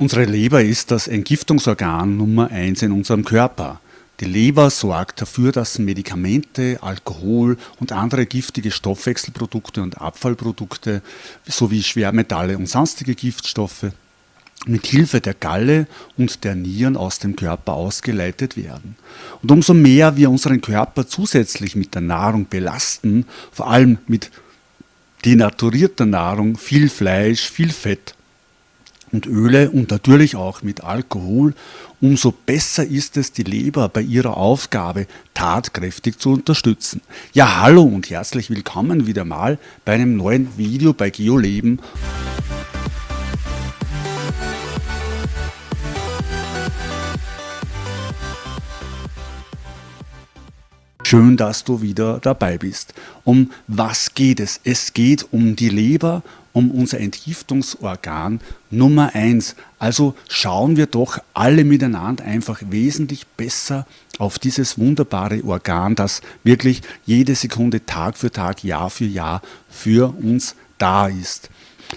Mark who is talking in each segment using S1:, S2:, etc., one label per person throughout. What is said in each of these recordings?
S1: Unsere Leber ist das Entgiftungsorgan Nummer 1 in unserem Körper. Die Leber sorgt dafür, dass Medikamente, Alkohol und andere giftige Stoffwechselprodukte und Abfallprodukte sowie Schwermetalle und sonstige Giftstoffe mit Hilfe der Galle und der Nieren aus dem Körper ausgeleitet werden. Und umso mehr wir unseren Körper zusätzlich mit der Nahrung belasten, vor allem mit denaturierter Nahrung, viel Fleisch, viel Fett und Öle und natürlich auch mit Alkohol, umso besser ist es, die Leber bei ihrer Aufgabe tatkräftig zu unterstützen. Ja, hallo und herzlich willkommen wieder mal bei einem neuen Video bei GeoLeben. Schön, dass du wieder dabei bist. Um was geht es? Es geht um die Leber, um unser Entgiftungsorgan Nummer eins. Also schauen wir doch alle miteinander einfach wesentlich besser auf dieses wunderbare Organ, das wirklich jede Sekunde, Tag für Tag, Jahr für Jahr für uns da ist.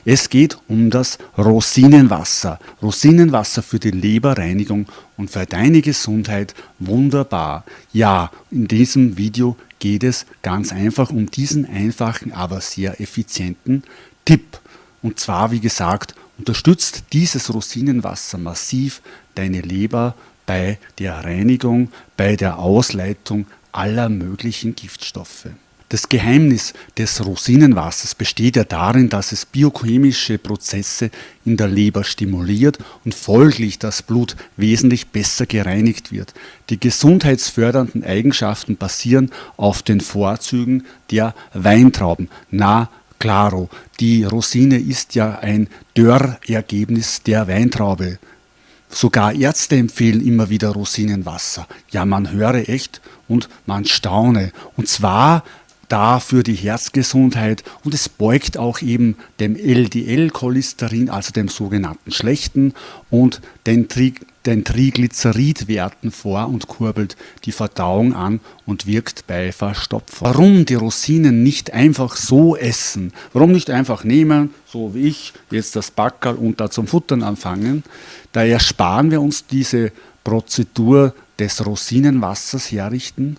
S1: Es geht um das Rosinenwasser. Rosinenwasser für die Leberreinigung und für deine Gesundheit wunderbar. Ja, in diesem Video geht es ganz einfach um diesen einfachen, aber sehr effizienten Tipp. Und zwar, wie gesagt, unterstützt dieses Rosinenwasser massiv deine Leber bei der Reinigung, bei der Ausleitung aller möglichen Giftstoffe. Das Geheimnis des Rosinenwassers besteht ja darin, dass es biochemische Prozesse in der Leber stimuliert und folglich das Blut wesentlich besser gereinigt wird. Die gesundheitsfördernden Eigenschaften basieren auf den Vorzügen der Weintrauben. Na, claro, die Rosine ist ja ein Dörrergebnis der Weintraube. Sogar Ärzte empfehlen immer wieder Rosinenwasser. Ja, man höre echt und man staune. Und zwar da für die Herzgesundheit und es beugt auch eben dem LDL-Cholesterin, also dem sogenannten schlechten und den, Tri den Triglyceridwerten vor und kurbelt die Verdauung an und wirkt bei Verstopfung. Warum die Rosinen nicht einfach so essen? Warum nicht einfach nehmen, so wie ich, jetzt das Backerl und da zum Futtern anfangen? Da ersparen wir uns diese Prozedur des Rosinenwassers herrichten.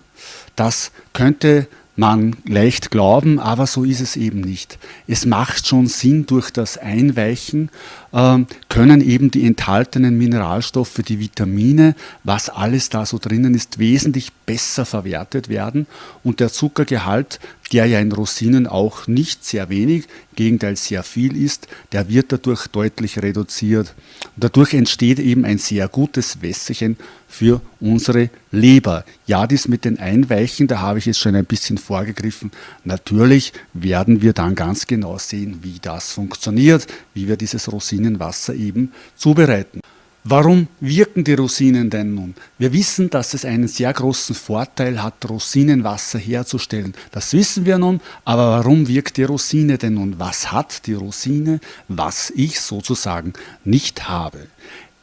S1: Das könnte man leicht glauben, aber so ist es eben nicht. Es macht schon Sinn, durch das Einweichen können eben die enthaltenen Mineralstoffe, die Vitamine, was alles da so drinnen ist, wesentlich besser verwertet werden und der Zuckergehalt, der ja in Rosinen auch nicht sehr wenig, im Gegenteil sehr viel ist, der wird dadurch deutlich reduziert. Und dadurch entsteht eben ein sehr gutes Wässerchen für unsere Leber. Ja, dies mit den Einweichen, da habe ich jetzt schon ein bisschen vorgegriffen. Natürlich werden wir dann ganz genau sehen, wie das funktioniert, wie wir dieses Rosinenwasser eben zubereiten. Warum wirken die Rosinen denn nun? Wir wissen, dass es einen sehr großen Vorteil hat, Rosinenwasser herzustellen. Das wissen wir nun, aber warum wirkt die Rosine denn nun? Was hat die Rosine, was ich sozusagen nicht habe?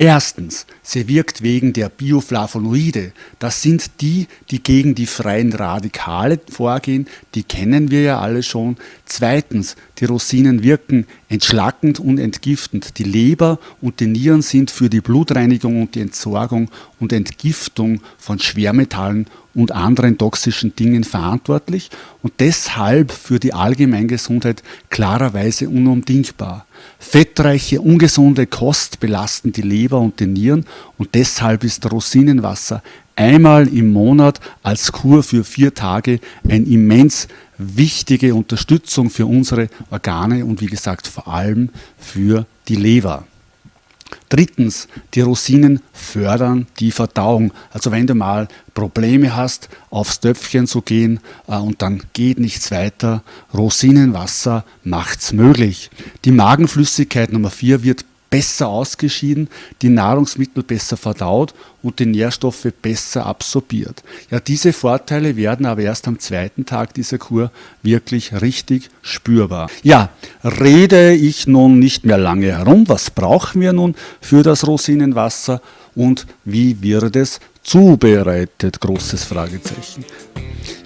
S1: Erstens, sie wirkt wegen der Bioflavonoide. Das sind die, die gegen die freien Radikale vorgehen. Die kennen wir ja alle schon. Zweitens, die Rosinen wirken entschlackend und entgiftend. Die Leber und die Nieren sind für die Blutreinigung und die Entsorgung und Entgiftung von Schwermetallen und anderen toxischen Dingen verantwortlich und deshalb für die Allgemeingesundheit klarerweise unumdingbar. Fettreiche, ungesunde Kost belasten die Leber und die Nieren und deshalb ist Rosinenwasser einmal im Monat als Kur für vier Tage ein immens wichtige Unterstützung für unsere Organe und wie gesagt vor allem für die Leber. Drittens, die Rosinen fördern die Verdauung. Also wenn du mal Probleme hast, aufs Töpfchen zu gehen äh, und dann geht nichts weiter, Rosinenwasser macht's möglich. Die Magenflüssigkeit Nummer 4 wird besser ausgeschieden, die Nahrungsmittel besser verdaut und die Nährstoffe besser absorbiert. Ja, diese Vorteile werden aber erst am zweiten Tag dieser Kur wirklich richtig spürbar. Ja, rede ich nun nicht mehr lange herum. Was brauchen wir nun für das Rosinenwasser und wie wird es zubereitet? Großes Fragezeichen.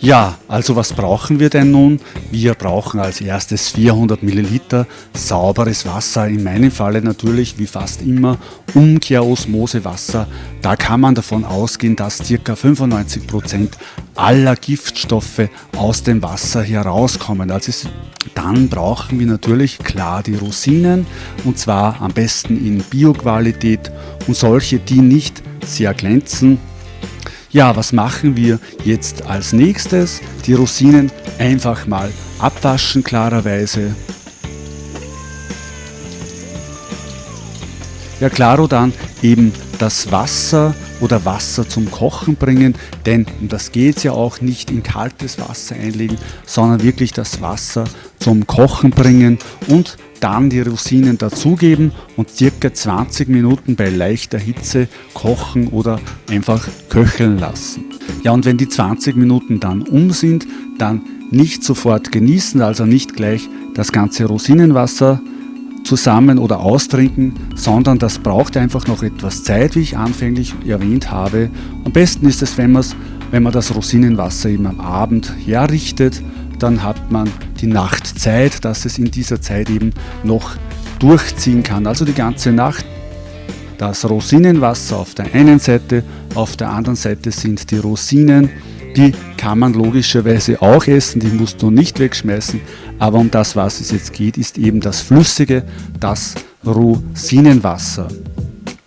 S1: Ja, also was brauchen wir denn nun? Wir brauchen als erstes 400 Milliliter sauberes Wasser, in meinem Falle natürlich wie fast immer Umkehrosmosewasser. Da kann man davon ausgehen, dass ca. 95 Prozent aller Giftstoffe aus dem Wasser herauskommen. Also dann brauchen wir natürlich klar die Rosinen und zwar am besten in Bioqualität und solche, die nicht sehr glänzen ja, was machen wir jetzt als nächstes? Die Rosinen einfach mal abwaschen klarerweise. Ja, klaro dann eben das Wasser oder Wasser zum Kochen bringen, denn um das geht es ja auch nicht in kaltes Wasser einlegen, sondern wirklich das Wasser zum Kochen bringen und dann die Rosinen dazugeben und circa 20 Minuten bei leichter Hitze kochen oder einfach köcheln lassen. Ja, und wenn die 20 Minuten dann um sind, dann nicht sofort genießen, also nicht gleich das ganze Rosinenwasser zusammen oder austrinken, sondern das braucht einfach noch etwas Zeit, wie ich anfänglich erwähnt habe. Am besten ist es, wenn, wenn man das Rosinenwasser eben am Abend herrichtet dann hat man die Nachtzeit, dass es in dieser Zeit eben noch durchziehen kann. Also die ganze Nacht. Das Rosinenwasser auf der einen Seite, auf der anderen Seite sind die Rosinen. Die kann man logischerweise auch essen, die musst du nicht wegschmeißen. Aber um das, was es jetzt geht, ist eben das Flüssige, das Rosinenwasser.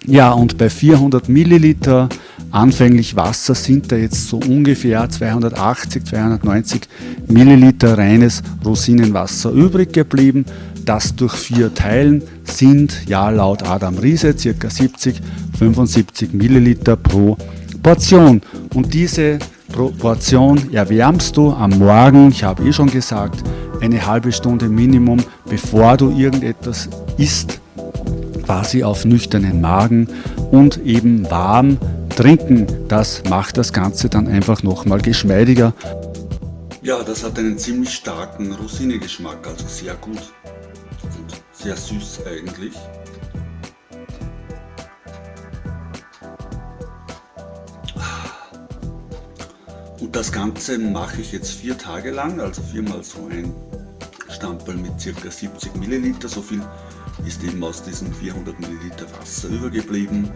S1: Ja, und bei 400 Milliliter anfänglich Wasser sind da jetzt so ungefähr 280, 290 Milliliter reines Rosinenwasser übrig geblieben. Das durch vier Teilen sind ja laut Adam Riese ca. 70, 75 Milliliter pro Portion. Und diese Portion erwärmst du am Morgen, ich habe eh schon gesagt, eine halbe Stunde Minimum, bevor du irgendetwas isst, quasi auf nüchternen Magen und eben warm trinken. Das macht das Ganze dann einfach nochmal geschmeidiger. Ja, das hat einen ziemlich starken Rosinegeschmack, also sehr gut und sehr süß eigentlich. Das Ganze mache ich jetzt vier Tage lang, also viermal so ein Stamperl mit ca. 70 Milliliter, so viel ist eben aus diesem 400 Milliliter Wasser übergeblieben.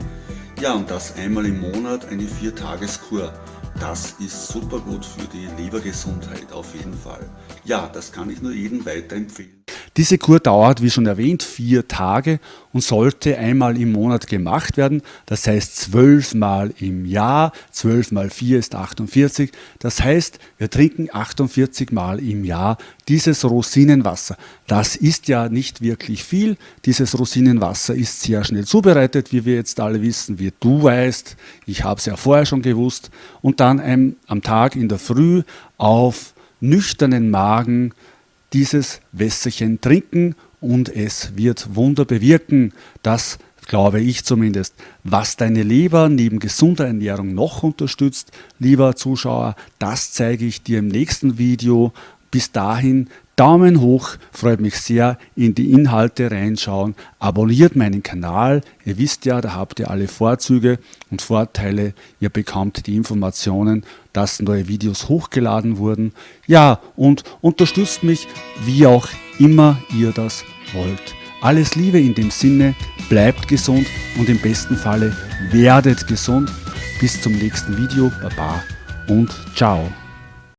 S1: Ja, und das einmal im Monat eine 4-Tages-Kur. Das ist super gut für die Lebergesundheit auf jeden Fall. Ja, das kann ich nur jedem weiterempfehlen. Diese Kur dauert, wie schon erwähnt, vier Tage und sollte einmal im Monat gemacht werden. Das heißt zwölfmal im Jahr. Zwölf mal vier ist 48. Das heißt, wir trinken 48 Mal im Jahr dieses Rosinenwasser. Das ist ja nicht wirklich viel. Dieses Rosinenwasser ist sehr schnell zubereitet, wie wir jetzt alle wissen, wie du weißt. Ich habe es ja vorher schon gewusst. Und dann am Tag in der Früh auf nüchternen Magen dieses Wässerchen trinken und es wird Wunder bewirken. Das glaube ich zumindest. Was deine Leber neben gesunder Ernährung noch unterstützt, lieber Zuschauer, das zeige ich dir im nächsten Video. Bis dahin Daumen hoch, freut mich sehr, in die Inhalte reinschauen. Abonniert meinen Kanal, ihr wisst ja, da habt ihr alle Vorzüge und Vorteile. Ihr bekommt die Informationen, dass neue Videos hochgeladen wurden. Ja, und unterstützt mich, wie auch immer ihr das wollt. Alles Liebe in dem Sinne, bleibt gesund und im besten Falle werdet gesund. Bis zum nächsten Video, Baba und ciao.